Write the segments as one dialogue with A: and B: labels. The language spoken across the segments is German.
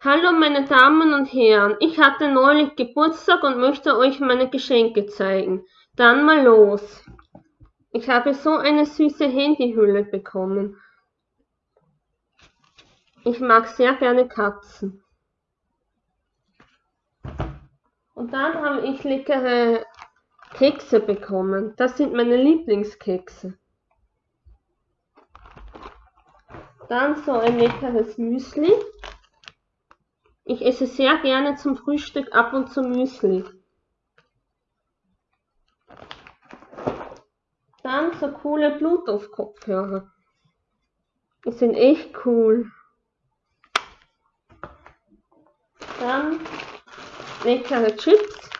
A: Hallo meine Damen und Herren, ich hatte neulich Geburtstag und möchte euch meine Geschenke zeigen. Dann mal los. Ich habe so eine süße Handyhülle bekommen. Ich mag sehr gerne Katzen. Und dann habe ich leckere Kekse bekommen. Das sind meine Lieblingskekse. Dann so ein leckeres Müsli. Ich esse sehr gerne zum Frühstück ab und zu Müsli. Dann so coole Bluetooth-Kopfhörer. Die sind echt cool. Dann leckere Chips.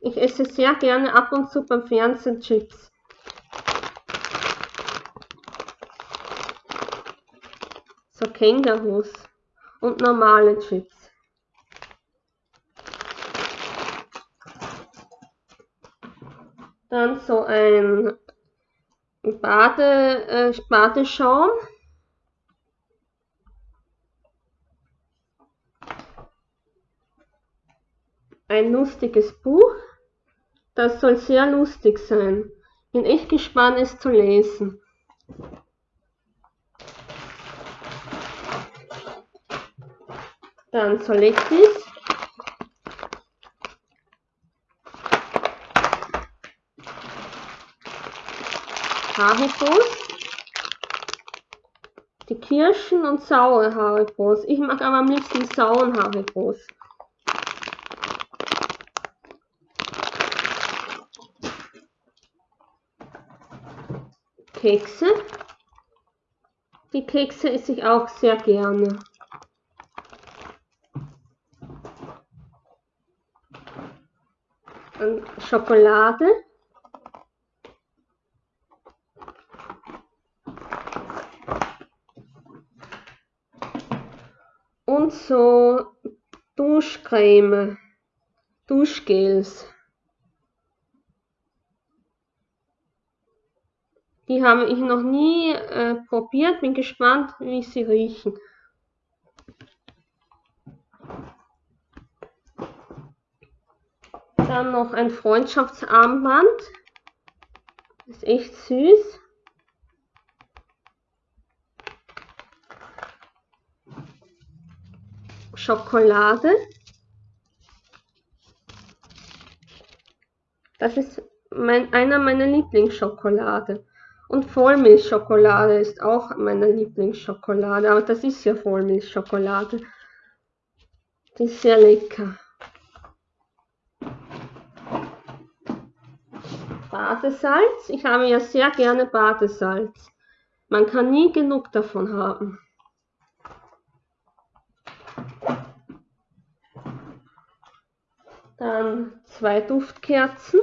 A: Ich esse sehr gerne ab und zu beim Fernsehen Chips. So Kängurus und normale Chips. Dann so ein Bade, äh, Badeschaum. Ein lustiges Buch. Das soll sehr lustig sein. Bin echt gespannt, es zu lesen. Dann Solettis. Haribos. Die Kirschen und saure Haribos. Ich mag aber am liebsten sauren Haribos. Kekse. Die Kekse esse ich auch sehr gerne. Und Schokolade. Und so Duschcreme, Duschgels. Die habe ich noch nie äh, probiert, bin gespannt, wie sie riechen. Dann noch ein Freundschaftsarmband. Ist echt süß. Schokolade. Das ist mein, einer meiner Lieblingsschokolade. Und Vollmilchschokolade ist auch meine Lieblingsschokolade. Aber das ist ja Vollmilchschokolade. Die ist sehr lecker. Badesalz. Ich habe ja sehr gerne Badesalz. Man kann nie genug davon haben. Dann zwei Duftkerzen.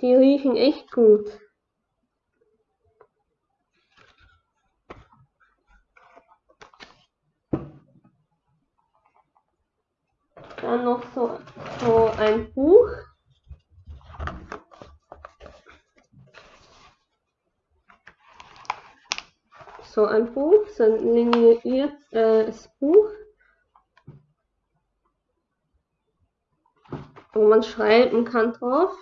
A: Die riechen echt gut. Dann noch so, so ein Buch. So ein Buch, so ein liniertes Buch. Wo man schreiben kann drauf.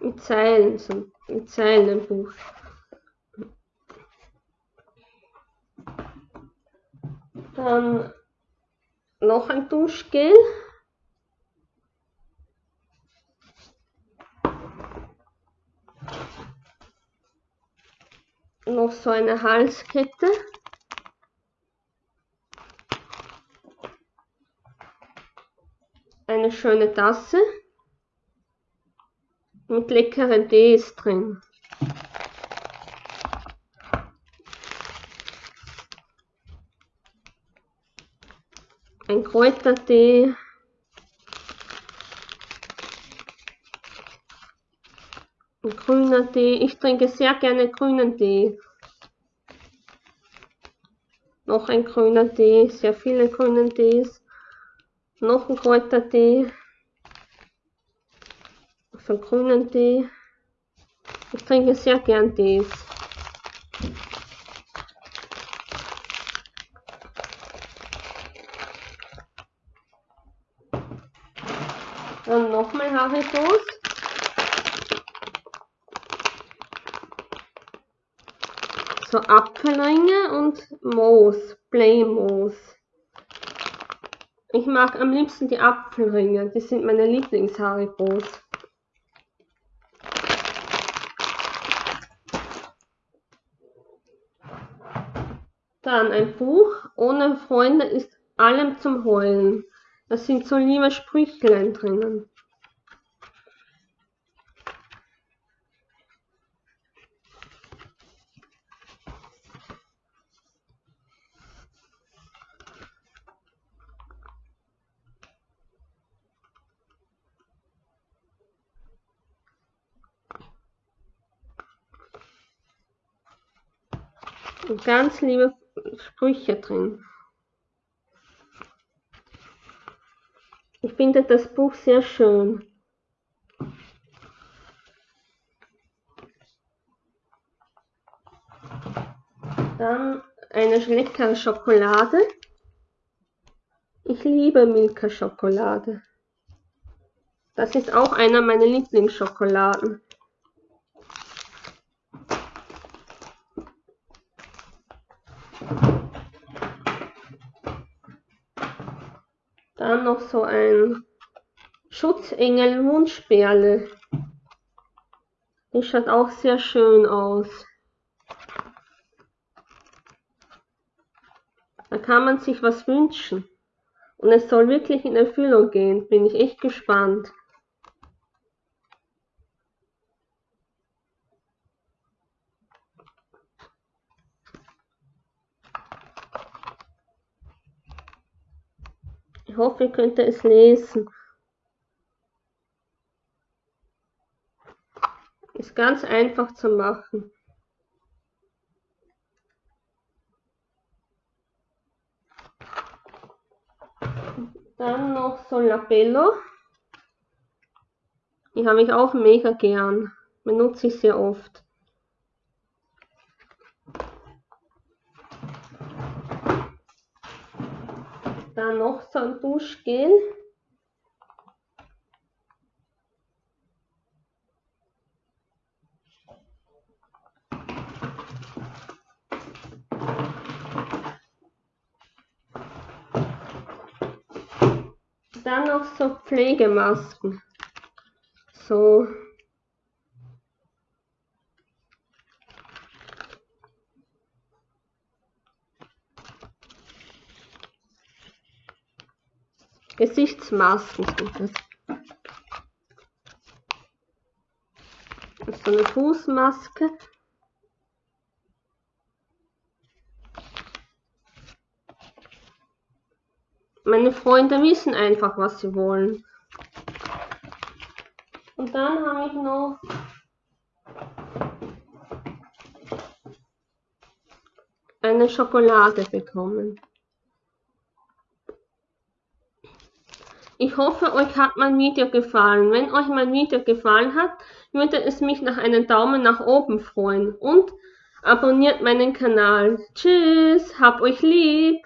A: Mit Zeilen, so mit Zeilen im Buch. Dann noch ein Duschgel. Noch so eine Halskette. Schöne Tasse mit leckeren Tees drin. Ein Kräutertee. Ein grüner Tee. Ich trinke sehr gerne grünen Tee. Noch ein grüner Tee, sehr viele grünen Tees noch Knochenkräutertee, auf einen grünen Tee. Ich trinke sehr gern Tees. Dann nochmal Haritos. So Apfelringe und Moos, Playmoos. Ich mag am liebsten die Apfelringe, die sind meine Lieblings-Haribos. Dann ein Buch, ohne Freunde ist allem zum Heulen. Da sind so liebe Sprüchlein drinnen. Ganz liebe Sprüche drin. Ich finde das Buch sehr schön. Dann eine leckere Schokolade. Ich liebe Milka Schokolade. Das ist auch einer meiner Lieblingsschokoladen. Dann noch so ein Schutzengel Wunschperle. Die schaut auch sehr schön aus. Da kann man sich was wünschen. Und es soll wirklich in Erfüllung gehen. Bin ich echt gespannt. Ich hoffe, ihr könnt es lesen. Ist ganz einfach zu machen. Dann noch so Labello. Die habe ich auch mega gern. Benutze ich sehr oft. Dann noch so ein Duschgel. Dann noch so Pflegemasken. So. Gesichtsmasken sind das. das ist so eine Fußmaske. Meine Freunde wissen einfach, was sie wollen. Und dann habe ich noch eine Schokolade bekommen. Ich hoffe, euch hat mein Video gefallen. Wenn euch mein Video gefallen hat, würde es mich nach einem Daumen nach oben freuen. Und abonniert meinen Kanal. Tschüss, hab euch lieb.